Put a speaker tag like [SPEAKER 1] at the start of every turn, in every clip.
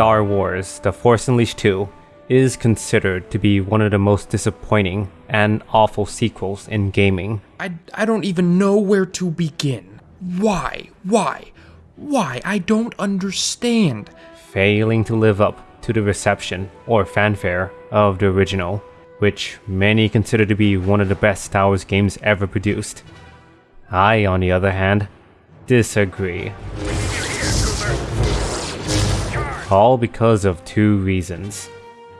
[SPEAKER 1] Star Wars The Force Unleashed 2 is considered to be one of the most disappointing and awful sequels in gaming.
[SPEAKER 2] I, I don't even know where to begin. Why? Why? Why? I don't understand.
[SPEAKER 1] Failing to live up to the reception or fanfare of the original, which many consider to be one of the best Star Wars games ever produced. I, on the other hand, disagree. All because of two reasons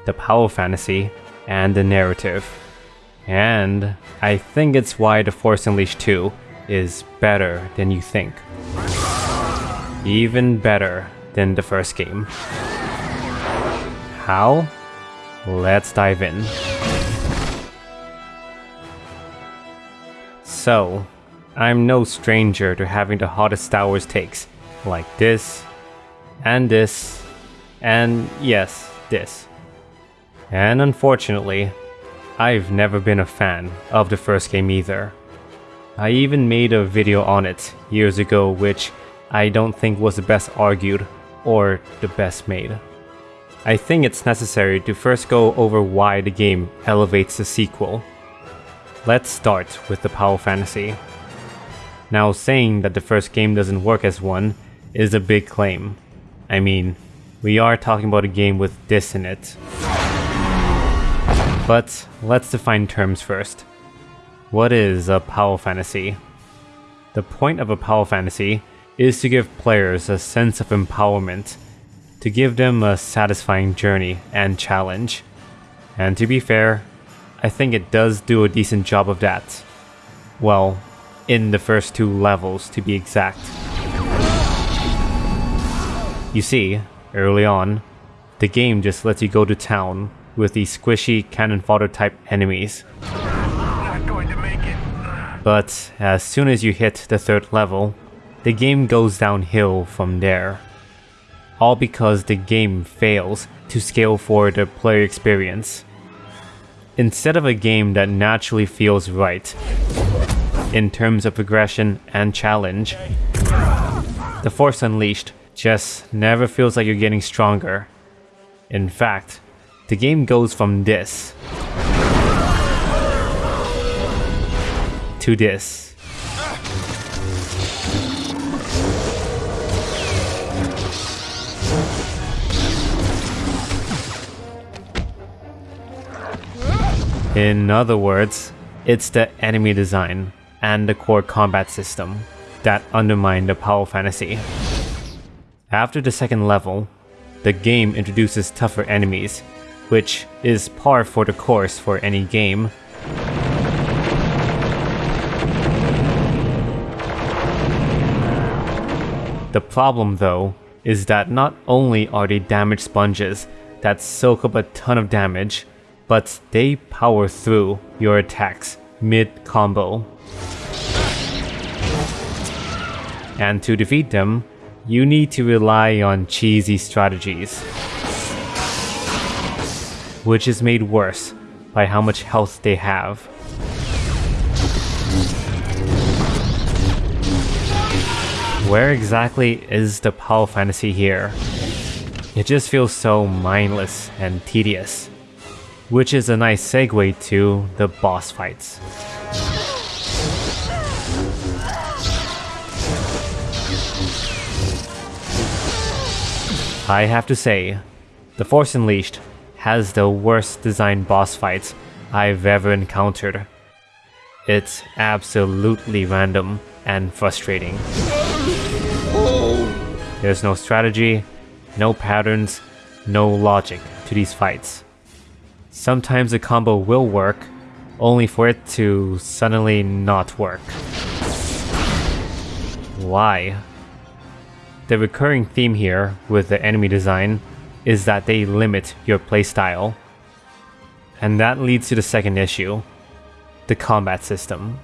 [SPEAKER 1] the power fantasy and the narrative. And I think it's why The Force Unleashed 2 is better than you think. Even better than the first game. How? Let's dive in. So, I'm no stranger to having the hottest Star Wars takes, like this, and this, and yes, this. And unfortunately, I've never been a fan of the first game either. I even made a video on it years ago which I don't think was the best argued or the best made. I think it's necessary to first go over why the game elevates the sequel. Let's start with the power fantasy. Now saying that the first game doesn't work as one is a big claim. I mean, we are talking about a game with this in it. But let's define terms first. What is a power fantasy? The point of a power fantasy is to give players a sense of empowerment, to give them a satisfying journey and challenge. And to be fair, I think it does do a decent job of that. Well, in the first two levels to be exact. You see, early on, the game just lets you go to town with these squishy cannon fodder type enemies. But as soon as you hit the third level, the game goes downhill from there. All because the game fails to scale for the player experience. Instead of a game that naturally feels right, in terms of progression and challenge, The Force Unleashed just never feels like you're getting stronger. In fact, the game goes from this to this. In other words, it's the enemy design and the core combat system that undermine the power fantasy. After the second level, the game introduces tougher enemies, which is par for the course for any game. The problem though, is that not only are they damage sponges that soak up a ton of damage, but they power through your attacks mid-combo. And to defeat them, you need to rely on cheesy strategies. Which is made worse by how much health they have. Where exactly is the power fantasy here? It just feels so mindless and tedious. Which is a nice segue to the boss fights. I have to say, The Force Unleashed has the worst designed boss fights I've ever encountered. It's absolutely random and frustrating. There's no strategy, no patterns, no logic to these fights. Sometimes a combo will work, only for it to suddenly not work. Why? The recurring theme here with the enemy design is that they limit your playstyle. And that leads to the second issue, the combat system.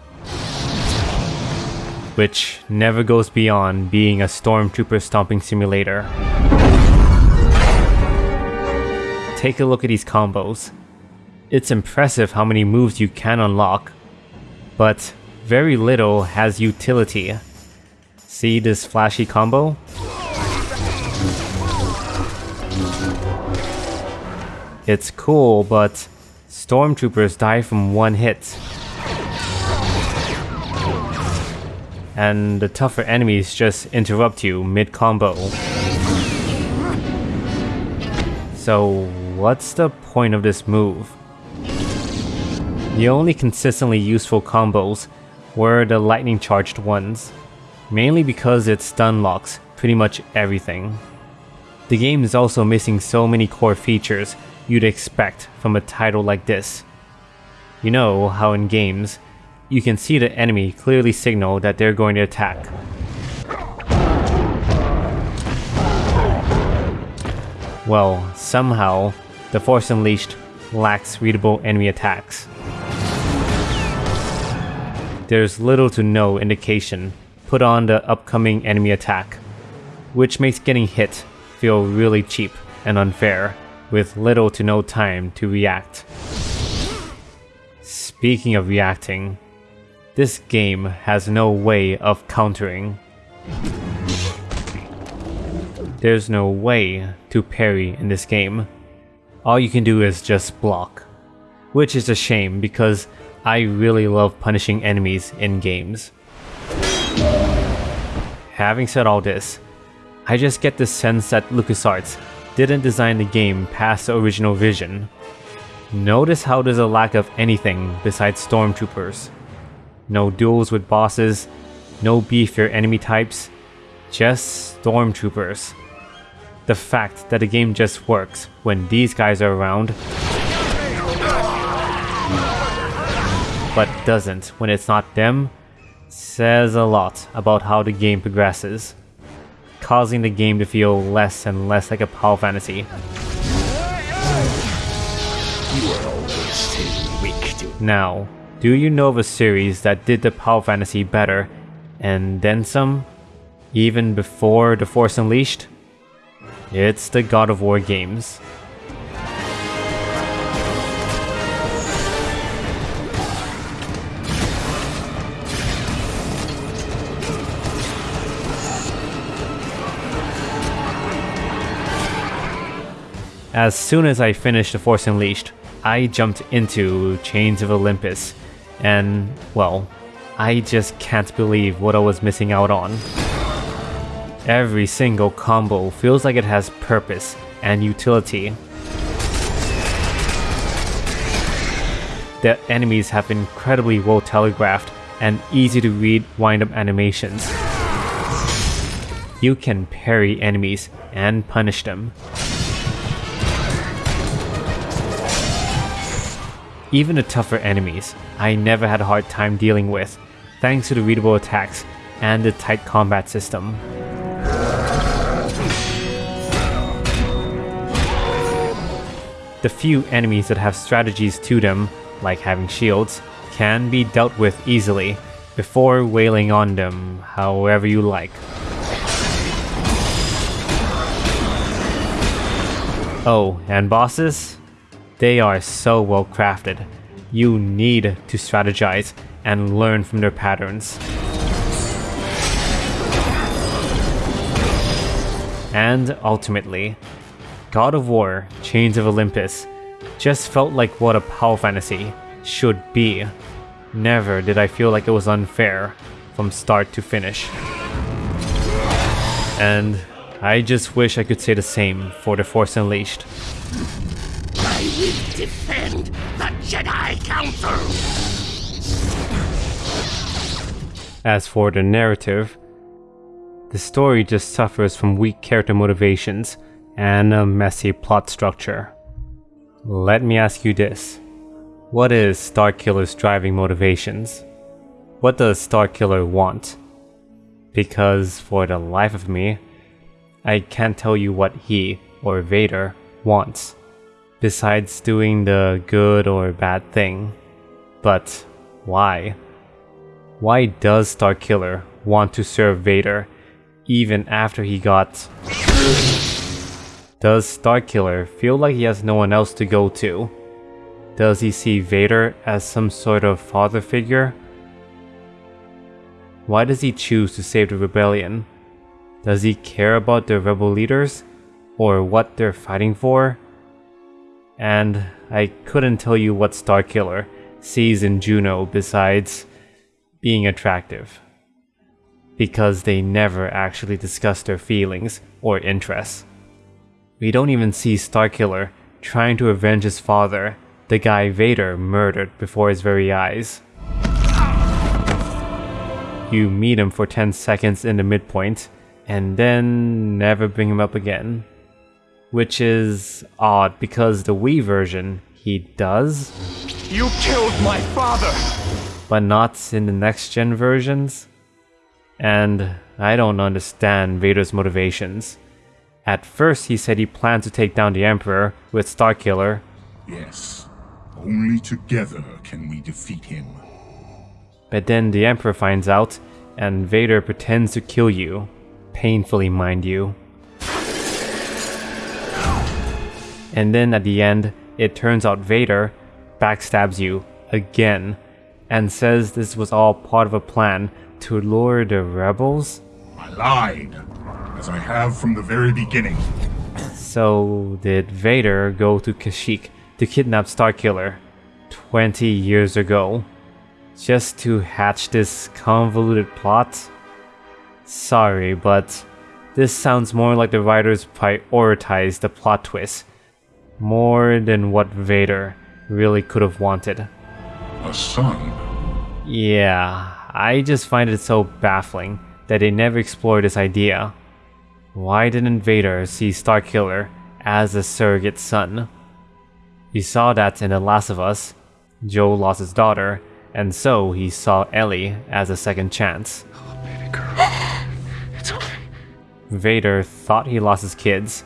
[SPEAKER 1] Which never goes beyond being a stormtrooper stomping simulator. Take a look at these combos. It's impressive how many moves you can unlock, but very little has utility. See this flashy combo? It's cool, but stormtroopers die from one hit. And the tougher enemies just interrupt you mid-combo. So, what's the point of this move? The only consistently useful combos were the lightning charged ones, mainly because it stun locks pretty much everything. The game is also missing so many core features you'd expect from a title like this. You know how in games, you can see the enemy clearly signal that they're going to attack. Well, somehow, The Force Unleashed lacks readable enemy attacks. There's little to no indication put on the upcoming enemy attack, which makes getting hit feel really cheap and unfair, with little to no time to react. Speaking of reacting, this game has no way of countering. There's no way to parry in this game. All you can do is just block. Which is a shame because I really love punishing enemies in games. Having said all this, I just get the sense that LucasArts didn't design the game past the original vision. Notice how there's a lack of anything besides stormtroopers. No duels with bosses, no beefier enemy types, just stormtroopers. The fact that the game just works when these guys are around, but doesn't when it's not them, says a lot about how the game progresses, causing the game to feel less and less like a power fantasy. Now, do you know of a series that did the power fantasy better, and then some, even before The Force Unleashed? It's the God of War games. As soon as I finished The Force Unleashed, I jumped into Chains of Olympus, and, well, I just can't believe what I was missing out on. Every single combo feels like it has purpose and utility. The enemies have incredibly well telegraphed and easy to read wind-up animations. You can parry enemies and punish them. Even the tougher enemies, I never had a hard time dealing with, thanks to the readable attacks and the tight combat system. The few enemies that have strategies to them, like having shields, can be dealt with easily before wailing on them however you like. Oh, and bosses? They are so well crafted. You need to strategize and learn from their patterns. And ultimately, God of War Chains of Olympus just felt like what a power fantasy should be. Never did I feel like it was unfair from start to finish. And I just wish I could say the same for The Force Unleashed
[SPEAKER 3] will defend the Jedi Council!
[SPEAKER 1] As for the narrative, the story just suffers from weak character motivations and a messy plot structure. Let me ask you this. What is Starkiller's driving motivations? What does Starkiller want? Because for the life of me, I can't tell you what he, or Vader, wants besides doing the good or bad thing. But why? Why does Starkiller want to serve Vader even after he got... Does Starkiller feel like he has no one else to go to? Does he see Vader as some sort of father figure? Why does he choose to save the rebellion? Does he care about the rebel leaders? Or what they're fighting for? And I couldn't tell you what Starkiller sees in Juno besides being attractive. Because they never actually discuss their feelings or interests. We don't even see Starkiller trying to avenge his father, the guy Vader murdered before his very eyes. You meet him for 10 seconds in the midpoint, and then never bring him up again. Which is odd because the Wii version, he does,
[SPEAKER 3] You killed my father!
[SPEAKER 1] but not in the next gen versions. And I don't understand Vader's motivations. At first, he said he planned to take down the Emperor with Starkiller,
[SPEAKER 4] Yes. Only together can we defeat him.
[SPEAKER 1] but then the Emperor finds out, and Vader pretends to kill you. Painfully, mind you. And then at the end, it turns out Vader backstabs you again and says this was all part of a plan to lure the rebels?
[SPEAKER 4] I lied, as I have from the very beginning.
[SPEAKER 1] So, did Vader go to Kashyyyk to kidnap Starkiller 20 years ago just to hatch this convoluted plot? Sorry, but this sounds more like the writers prioritized the plot twist more than what Vader really could have wanted.
[SPEAKER 4] A son.
[SPEAKER 1] Yeah, I just find it so baffling that they never explored this idea. Why didn't Vader see Starkiller as a surrogate son? We saw that in The Last of Us. Joel lost his daughter, and so he saw Ellie as a second chance.
[SPEAKER 3] Oh, It's okay.
[SPEAKER 1] Vader thought he lost his kids,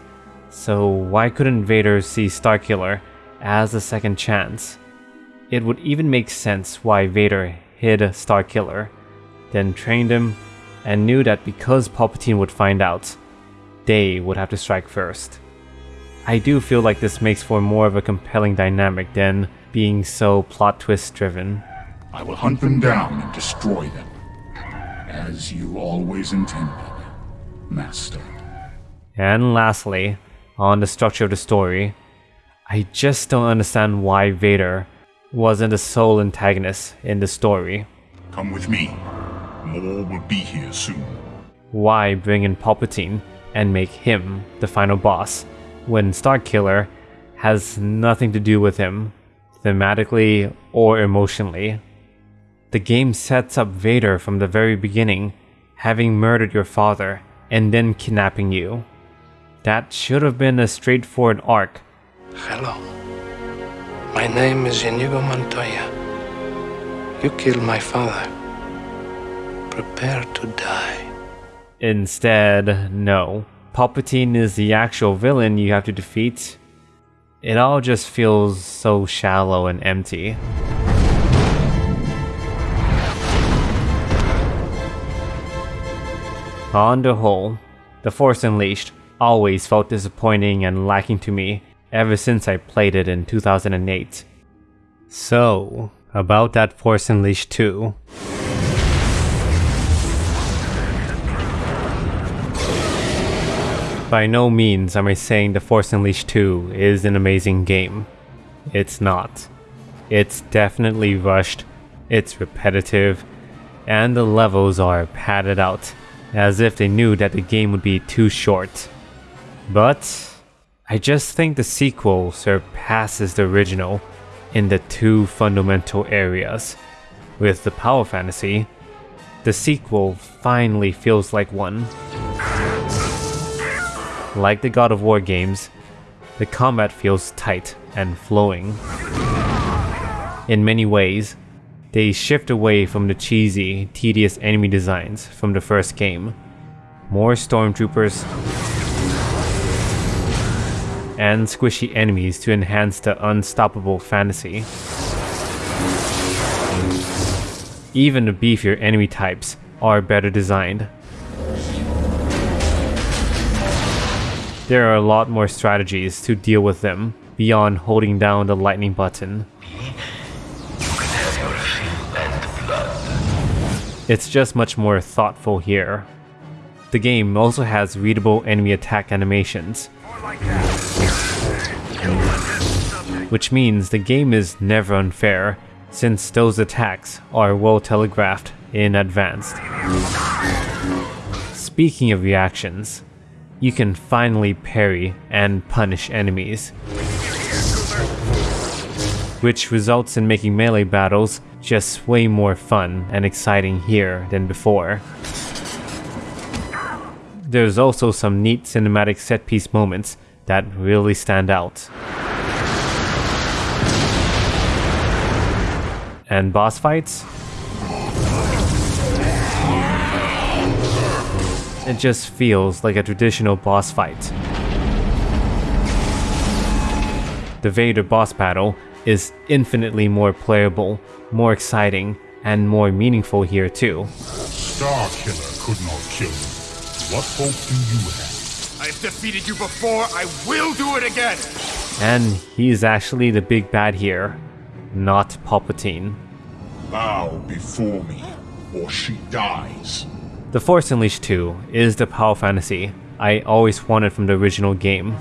[SPEAKER 1] so why couldn't Vader see Starkiller as a second chance? It would even make sense why Vader hid Starkiller, then trained him, and knew that because Palpatine would find out, they would have to strike first. I do feel like this makes for more of a compelling dynamic than being so plot twist driven.
[SPEAKER 4] I will hunt them down and destroy them. As you always intended, Master.
[SPEAKER 1] And lastly, on the structure of the story, I just don't understand why Vader wasn't the sole antagonist in the story.
[SPEAKER 4] Come with me. More will be here soon.
[SPEAKER 1] Why bring in Palpatine and make him the final boss when Starkiller has nothing to do with him, thematically or emotionally? The game sets up Vader from the very beginning, having murdered your father and then kidnapping you. That should have been a straightforward arc
[SPEAKER 5] Hello. My name is Inigo Montoya. You killed my father. Prepare to die.
[SPEAKER 1] Instead, no. Palpatine is the actual villain you have to defeat. It all just feels so shallow and empty. On the whole, The Force Unleashed always felt disappointing and lacking to me ever since I played it in 2008. So, about that Force Unleashed 2. By no means am I saying The Force Unleashed 2 is an amazing game. It's not. It's definitely rushed, it's repetitive, and the levels are padded out, as if they knew that the game would be too short. But I just think the sequel surpasses the original in the two fundamental areas. With the power fantasy, the sequel finally feels like one. Like the God of War games, the combat feels tight and flowing. In many ways, they shift away from the cheesy, tedious enemy designs from the first game. More stormtroopers and squishy enemies to enhance the unstoppable fantasy. Even the beefier enemy types are better designed. There are a lot more strategies to deal with them beyond holding down the lightning button. It's just much more thoughtful here. The game also has readable enemy attack animations. Which means the game is never unfair, since those attacks are well telegraphed in advance. Speaking of reactions, you can finally parry and punish enemies, which results in making melee battles just way more fun and exciting here than before. There's also some neat cinematic set piece moments that really stand out. And boss fights? It just feels like a traditional boss fight. The Vader boss battle is infinitely more playable, more exciting, and more meaningful here too.
[SPEAKER 4] Starkiller could not kill you. What hope do you have?
[SPEAKER 3] I've defeated you before. I will do it again.
[SPEAKER 1] And he's actually the big bad here, not Palpatine.
[SPEAKER 4] Bow before me, or she dies.
[SPEAKER 1] The Force Unleashed 2 is the power fantasy I always wanted from the original game.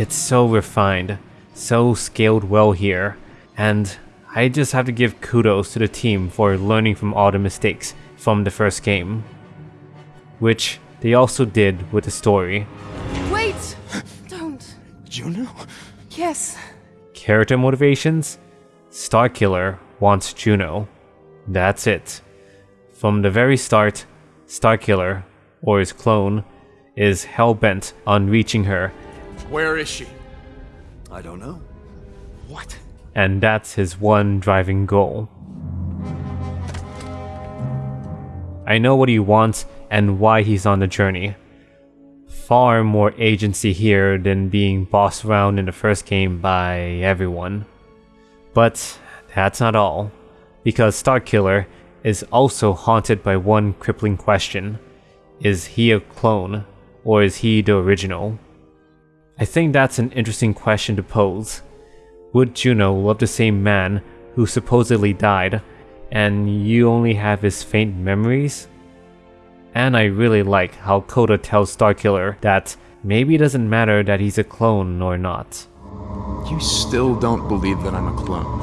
[SPEAKER 1] It's so refined, so scaled well here, and I just have to give kudos to the team for learning from all the mistakes from the first game. Which they also did with the story.
[SPEAKER 6] Wait! Don't.
[SPEAKER 3] Juno?
[SPEAKER 6] Yes.
[SPEAKER 1] Character motivations? Starkiller wants Juno. That's it. From the very start, Starkiller, or his clone, is hell-bent on reaching her,
[SPEAKER 3] Where is she?
[SPEAKER 7] I don't know.
[SPEAKER 3] What?
[SPEAKER 1] and that's his one driving goal. I know what he wants and why he's on the journey. Far more agency here than being bossed around in the first game by everyone. But that's not all, because Starkiller is also haunted by one crippling question. Is he a clone, or is he the original? I think that's an interesting question to pose. Would Juno love the same man who supposedly died, and you only have his faint memories? And I really like how Kota tells Starkiller that maybe it doesn't matter that he's a clone or not.
[SPEAKER 3] You still don't believe that I'm a clone.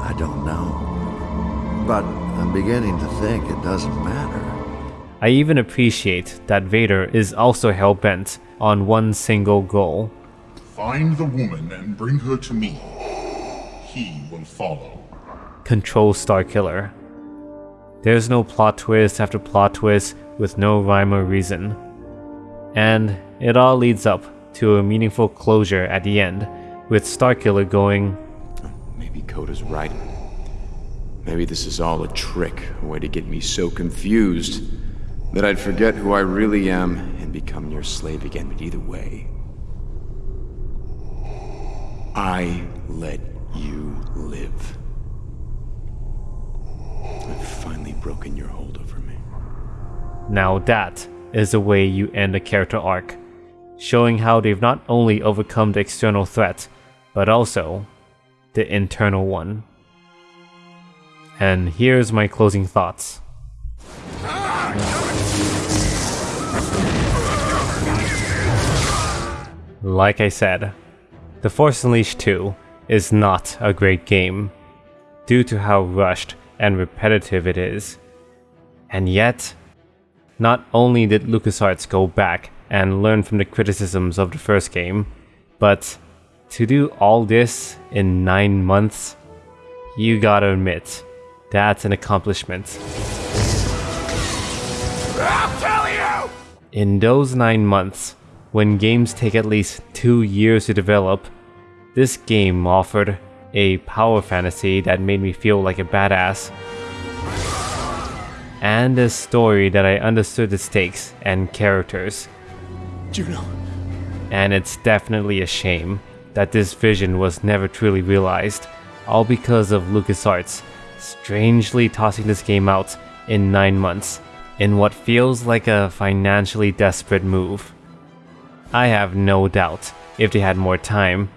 [SPEAKER 7] I don't know. But I'm beginning to think it doesn't matter.
[SPEAKER 1] I even appreciate that Vader is also hell bent on one single goal
[SPEAKER 4] Find the woman and bring her to me. He will follow.
[SPEAKER 1] Control Starkiller. There's no plot twist after plot twist with no rhyme or reason. And it all leads up to a meaningful closure at the end, with Starkiller going,
[SPEAKER 8] Maybe Kota's right. Maybe this is all a trick, a way to get me so confused that I'd forget who I really am and become your slave again. But either way, I let you live. I've finally broken your hold over me.
[SPEAKER 1] Now that is the way you end a character arc, showing how they've not only overcome the external threat, but also the internal one. And here's my closing thoughts. Like I said, The Force Unleashed 2 is not a great game, due to how rushed and repetitive it is. And yet, not only did LucasArts go back and learn from the criticisms of the first game, but to do all this in 9 months, you gotta admit, that's an accomplishment.
[SPEAKER 3] I'll tell you!
[SPEAKER 1] In those 9 months, when games take at least 2 years to develop, this game offered a power fantasy that made me feel like a badass, and a story that I understood the stakes and characters.
[SPEAKER 3] Juno.
[SPEAKER 1] And it's definitely a shame that this vision was never truly realized, all because of LucasArts strangely tossing this game out in 9 months in what feels like a financially desperate move. I have no doubt if they had more time,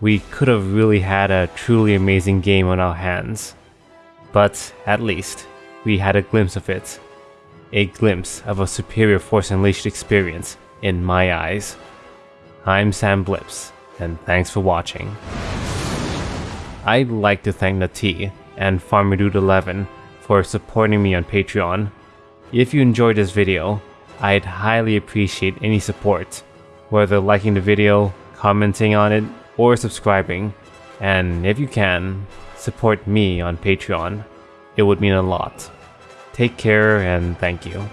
[SPEAKER 1] we could have really had a truly amazing game on our hands. But at least, we had a glimpse of it. A glimpse of a superior Force Unleashed experience in my eyes. I'm Sam Blips, and thanks for watching. I'd like to thank Nati and FarmerDude11 for supporting me on Patreon. If you enjoyed this video, I'd highly appreciate any support, whether liking the video, commenting on it, or subscribing. And if you can, support me on Patreon. It would mean a lot. Take care and thank you.